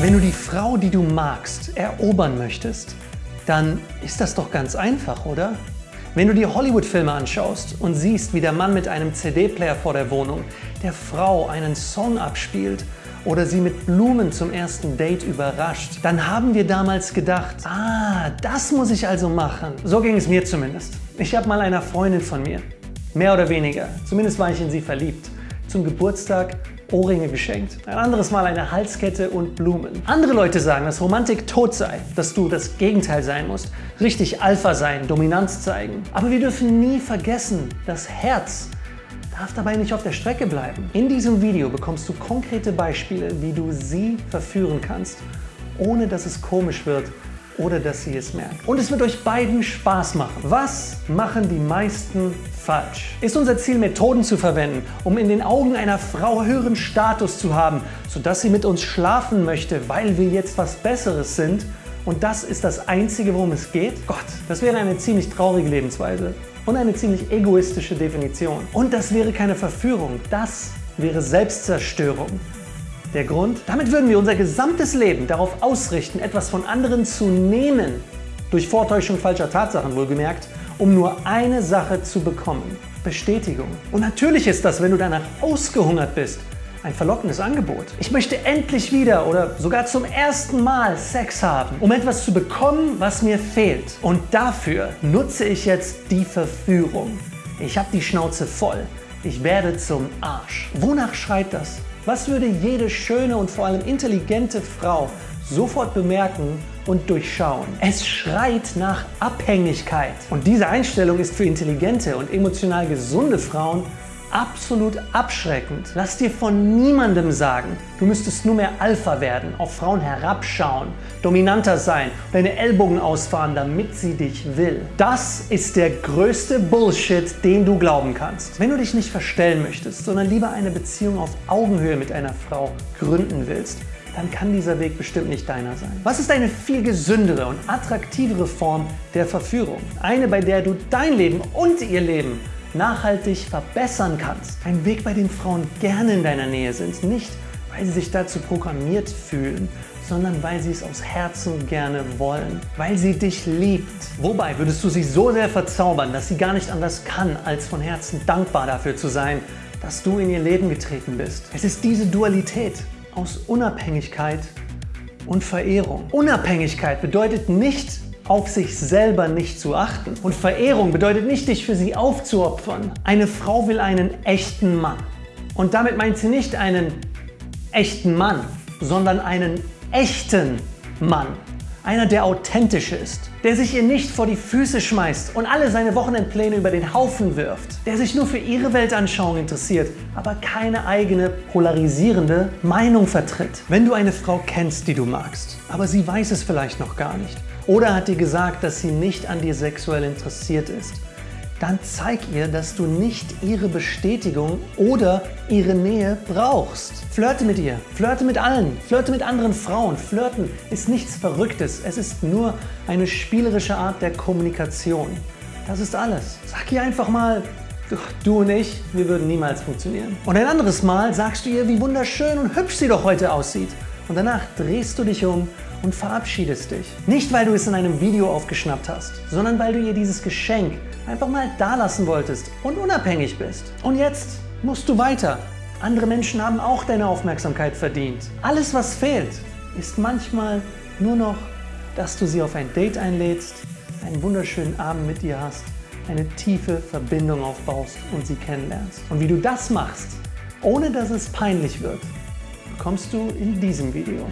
Wenn du die Frau, die du magst, erobern möchtest, dann ist das doch ganz einfach, oder? Wenn du dir Hollywood-Filme anschaust und siehst, wie der Mann mit einem CD-Player vor der Wohnung der Frau einen Song abspielt oder sie mit Blumen zum ersten Date überrascht, dann haben wir damals gedacht, ah, das muss ich also machen. So ging es mir zumindest. Ich habe mal einer Freundin von mir, mehr oder weniger, zumindest war ich in sie verliebt, zum Geburtstag Ohrringe geschenkt, ein anderes Mal eine Halskette und Blumen. Andere Leute sagen, dass Romantik tot sei, dass du das Gegenteil sein musst, richtig Alpha sein, Dominanz zeigen. Aber wir dürfen nie vergessen, das Herz darf dabei nicht auf der Strecke bleiben. In diesem Video bekommst du konkrete Beispiele, wie du sie verführen kannst, ohne dass es komisch wird oder dass sie es merkt. Und es wird euch beiden Spaß machen. Was machen die meisten falsch? Ist unser Ziel, Methoden zu verwenden, um in den Augen einer Frau höheren Status zu haben, sodass sie mit uns schlafen möchte, weil wir jetzt was Besseres sind? Und das ist das Einzige, worum es geht? Gott, das wäre eine ziemlich traurige Lebensweise und eine ziemlich egoistische Definition. Und das wäre keine Verführung, das wäre Selbstzerstörung. Der Grund? Damit würden wir unser gesamtes Leben darauf ausrichten, etwas von anderen zu nehmen, durch Vortäuschung falscher Tatsachen wohlgemerkt, um nur eine Sache zu bekommen. Bestätigung. Und natürlich ist das, wenn du danach ausgehungert bist, ein verlockendes Angebot. Ich möchte endlich wieder oder sogar zum ersten Mal Sex haben, um etwas zu bekommen, was mir fehlt. Und dafür nutze ich jetzt die Verführung. Ich habe die Schnauze voll. Ich werde zum Arsch. Wonach schreit das? Was würde jede schöne und vor allem intelligente Frau sofort bemerken und durchschauen? Es schreit nach Abhängigkeit. Und diese Einstellung ist für intelligente und emotional gesunde Frauen absolut abschreckend. Lass dir von niemandem sagen, du müsstest nur mehr Alpha werden, auf Frauen herabschauen, dominanter sein, deine Ellbogen ausfahren, damit sie dich will. Das ist der größte Bullshit, den du glauben kannst. Wenn du dich nicht verstellen möchtest, sondern lieber eine Beziehung auf Augenhöhe mit einer Frau gründen willst, dann kann dieser Weg bestimmt nicht deiner sein. Was ist eine viel gesündere und attraktivere Form der Verführung? Eine, bei der du dein Leben und ihr Leben nachhaltig verbessern kannst. Ein Weg, bei dem Frauen gerne in deiner Nähe sind, nicht weil sie sich dazu programmiert fühlen, sondern weil sie es aus Herzen gerne wollen, weil sie dich liebt. Wobei würdest du sie so sehr verzaubern, dass sie gar nicht anders kann, als von Herzen dankbar dafür zu sein, dass du in ihr Leben getreten bist. Es ist diese Dualität aus Unabhängigkeit und Verehrung. Unabhängigkeit bedeutet nicht, auf sich selber nicht zu achten. Und Verehrung bedeutet nicht, dich für sie aufzuopfern. Eine Frau will einen echten Mann. Und damit meint sie nicht einen echten Mann, sondern einen echten Mann. Einer, der authentisch ist, der sich ihr nicht vor die Füße schmeißt und alle seine Wochenendpläne über den Haufen wirft, der sich nur für ihre Weltanschauung interessiert, aber keine eigene polarisierende Meinung vertritt. Wenn du eine Frau kennst, die du magst, aber sie weiß es vielleicht noch gar nicht, oder hat dir gesagt, dass sie nicht an dir sexuell interessiert ist, dann zeig ihr, dass du nicht ihre Bestätigung oder ihre Nähe brauchst. Flirte mit ihr, flirte mit allen, flirte mit anderen Frauen. Flirten ist nichts Verrücktes, es ist nur eine spielerische Art der Kommunikation. Das ist alles. Sag ihr einfach mal, du und ich, wir würden niemals funktionieren. Und ein anderes Mal sagst du ihr, wie wunderschön und hübsch sie doch heute aussieht. Und danach drehst du dich um und verabschiedest dich. Nicht, weil du es in einem Video aufgeschnappt hast, sondern weil du ihr dieses Geschenk einfach mal da lassen wolltest und unabhängig bist. Und jetzt musst du weiter. Andere Menschen haben auch deine Aufmerksamkeit verdient. Alles, was fehlt, ist manchmal nur noch, dass du sie auf ein Date einlädst, einen wunderschönen Abend mit ihr hast, eine tiefe Verbindung aufbaust und sie kennenlernst. Und wie du das machst, ohne dass es peinlich wird, bekommst du in diesem Video.